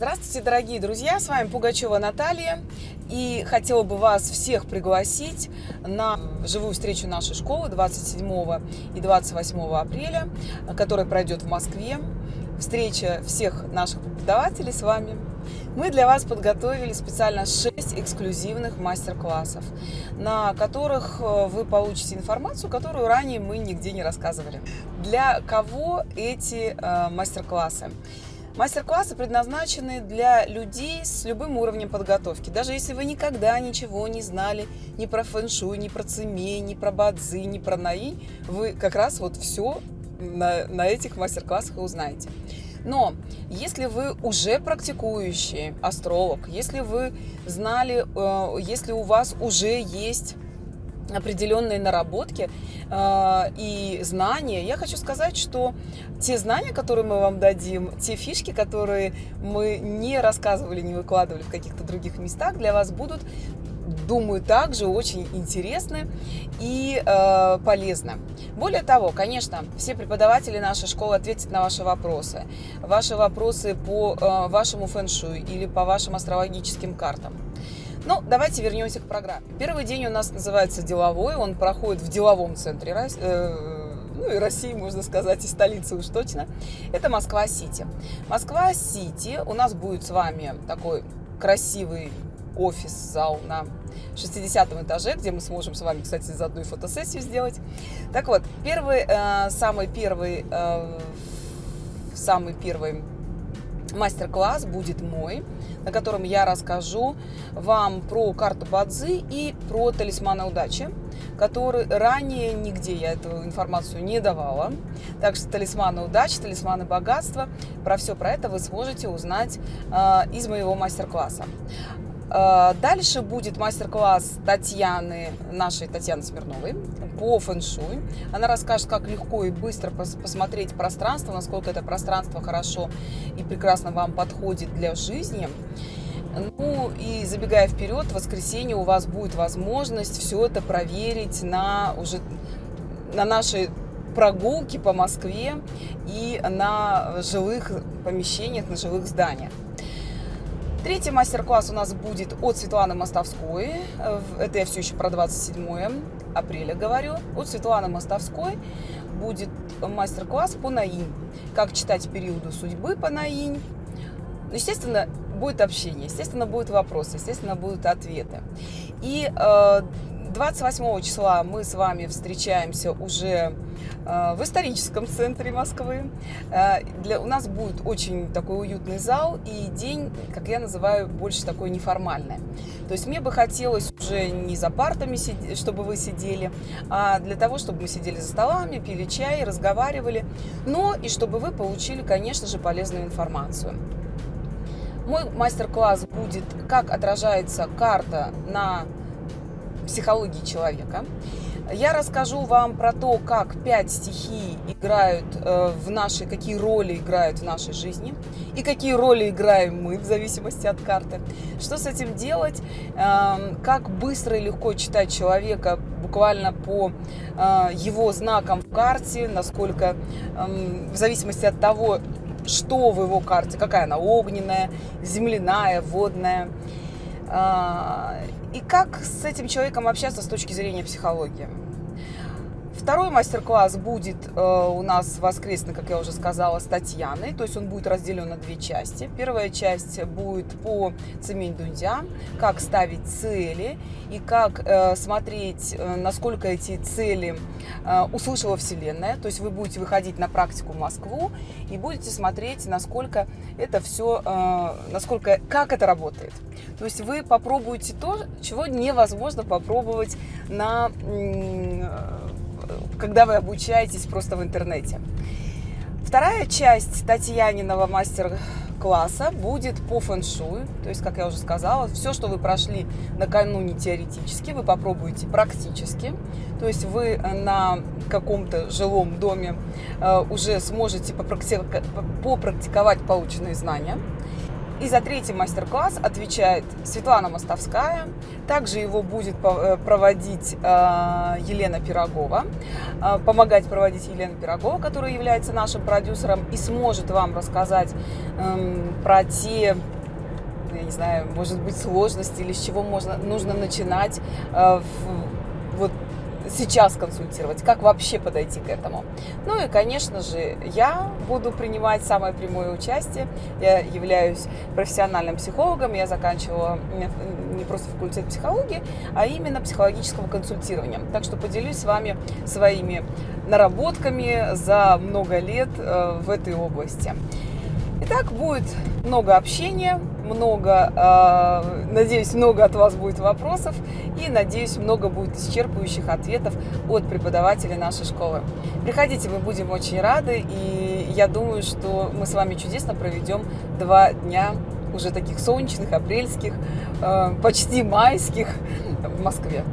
Здравствуйте, дорогие друзья! С вами Пугачева Наталья. И хотела бы вас всех пригласить на живую встречу нашей школы 27 и 28 апреля, которая пройдет в Москве. Встреча всех наших преподавателей с вами. Мы для вас подготовили специально 6 эксклюзивных мастер-классов, на которых э, вы получите информацию, которую ранее мы нигде не рассказывали. Для кого эти э, мастер-классы? Мастер-классы предназначены для людей с любым уровнем подготовки. Даже если вы никогда ничего не знали ни про фэншуй, ни про цемей, ни про бадзи, ни про наи, вы как раз вот все на, на этих мастер-классах узнаете. Но если вы уже практикующий астролог, если вы знали, э, если у вас уже есть определенные наработки э, и знания. Я хочу сказать, что те знания, которые мы вам дадим, те фишки, которые мы не рассказывали, не выкладывали в каких-то других местах, для вас будут думаю, также очень интересны и э, полезны. Более того, конечно, все преподаватели нашей школы ответят на ваши вопросы. Ваши вопросы по э, вашему фэншую или по вашим астрологическим картам. Ну, давайте вернемся к программе. Первый день у нас называется деловой, он проходит в деловом центре э, ну и России, можно сказать, и столицы уж точно. Это Москва-Сити. Москва-Сити у нас будет с вами такой красивый офис-зал на 60 этаже, где мы сможем с вами, кстати, заодно и фотосессию сделать. Так вот, первый, э, самый первый, э, самый первый мастер-класс будет мой, на котором я расскажу вам про карту Бадзи и про талисманы удачи, которые ранее нигде я эту информацию не давала. Так что талисманы удачи, талисманы богатства, про все про это вы сможете узнать э, из моего мастер-класса. Э, дальше будет мастер-класс Татьяны, нашей Татьяны Смирновой, по фэншуй. Она расскажет, как легко и быстро посмотреть пространство, насколько это пространство хорошо и прекрасно вам подходит для жизни. Ну и забегая вперед, в воскресенье у вас будет возможность все это проверить на уже на нашей прогулке по Москве и на жилых помещениях, на жилых зданиях. Третий мастер-класс у нас будет от Светланы Мостовской. Это я все еще про 27 апреля говорю. От Светланы Мостовской будет мастер-класс по наинь. Как читать периоду судьбы по наинь. Ну, естественно, будет общение, естественно, будут вопросы, естественно, будут ответы. И э, 28 числа мы с вами встречаемся уже э, в историческом центре Москвы. Э, для, у нас будет очень такой уютный зал и день, как я называю, больше такой неформальный. То есть мне бы хотелось уже не за партами, чтобы вы сидели, а для того, чтобы мы сидели за столами, пили чай, разговаривали, но и чтобы вы получили, конечно же, полезную информацию. Мой мастер-класс будет, как отражается карта на психологии человека. Я расскажу вам про то, как пять стихий играют э, в нашей, какие роли играют в нашей жизни и какие роли играем мы в зависимости от карты. Что с этим делать, эм, как быстро и легко читать человека буквально по э, его знакам в карте, насколько эм, в зависимости от того, что в его карте, какая она огненная, земляная, водная и как с этим человеком общаться с точки зрения психологии. Второй мастер-класс будет э, у нас воскресный, как я уже сказала, с Татьяной. То есть он будет разделен на две части. Первая часть будет по Цемень Дундя, как ставить цели и как э, смотреть, э, насколько эти цели э, услышала Вселенная. То есть вы будете выходить на практику в Москву и будете смотреть, насколько это все, э, насколько, как это работает. То есть вы попробуете то, чего невозможно попробовать на когда вы обучаетесь просто в интернете. Вторая часть Татьяниного мастер-класса будет по фэншую. То есть, как я уже сказала, все, что вы прошли накануне теоретически, вы попробуете практически. То есть вы на каком-то жилом доме э, уже сможете попрактиковать полученные знания. И за третий мастер-класс отвечает Светлана Мостовская. Также его будет э, проводить э, Елена Пирогова, э, помогать проводить Елена Пирогова, которая является нашим продюсером и сможет вам рассказать эм, про те я не знаю, может быть, сложности или с чего можно, нужно начинать вот сейчас консультировать, как вообще подойти к этому. Ну и, конечно же, я буду принимать самое прямое участие. Я являюсь профессиональным психологом, я заканчивала не просто факультет психологии, а именно психологического консультирования. Так что поделюсь с вами своими наработками за много лет э, в этой области. Итак, будет много общения, много, э, надеюсь, много от вас будет вопросов и, надеюсь, много будет исчерпывающих ответов от преподавателей нашей школы. Приходите, мы будем очень рады, и я думаю, что мы с вами чудесно проведем два дня уже таких солнечных, апрельских, э, почти майских в Москве.